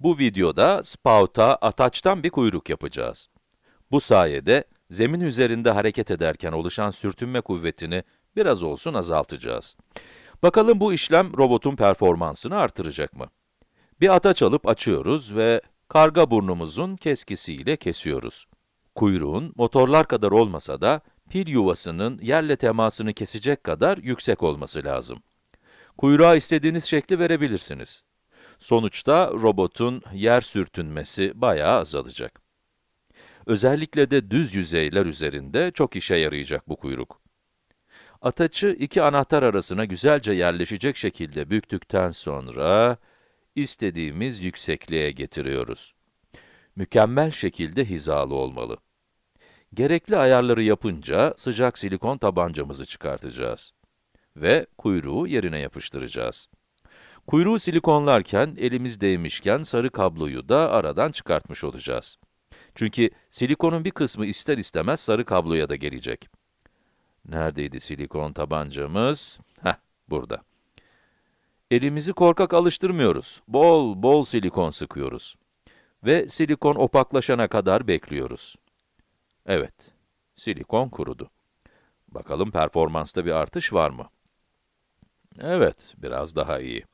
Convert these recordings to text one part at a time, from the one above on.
Bu videoda spout'a ataçtan bir kuyruk yapacağız. Bu sayede zemin üzerinde hareket ederken oluşan sürtünme kuvvetini biraz olsun azaltacağız. Bakalım bu işlem robotun performansını artıracak mı? Bir ataç alıp açıyoruz ve karga burnumuzun keskisiyle kesiyoruz. Kuyruğun motorlar kadar olmasa da pil yuvasının yerle temasını kesecek kadar yüksek olması lazım. Kuyruğa istediğiniz şekli verebilirsiniz. Sonuçta robotun yer sürtünmesi bayağı azalacak. Özellikle de düz yüzeyler üzerinde çok işe yarayacak bu kuyruk. Ataçı iki anahtar arasına güzelce yerleşecek şekilde büktükten sonra istediğimiz yüksekliğe getiriyoruz. Mükemmel şekilde hizalı olmalı. Gerekli ayarları yapınca sıcak silikon tabancamızı çıkartacağız ve kuyruğu yerine yapıştıracağız. Kuyruğu silikonlarken elimiz değmişken sarı kabloyu da aradan çıkartmış olacağız. Çünkü silikonun bir kısmı ister istemez sarı kabloya da gelecek. Neredeydi silikon tabancamız? Heh, burada. Elimizi korkak alıştırmıyoruz. Bol bol silikon sıkıyoruz. Ve silikon opaklaşana kadar bekliyoruz. Evet, silikon kurudu. Bakalım performansta bir artış var mı? Evet, biraz daha iyi.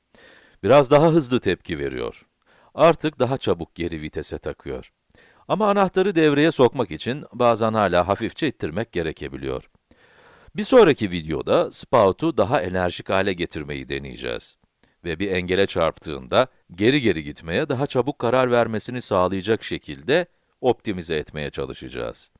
Biraz daha hızlı tepki veriyor. Artık daha çabuk geri vitese takıyor. Ama anahtarı devreye sokmak için bazen hala hafifçe ittirmek gerekebiliyor. Bir sonraki videoda spout'u daha enerjik hale getirmeyi deneyeceğiz. Ve bir engele çarptığında geri geri gitmeye daha çabuk karar vermesini sağlayacak şekilde optimize etmeye çalışacağız.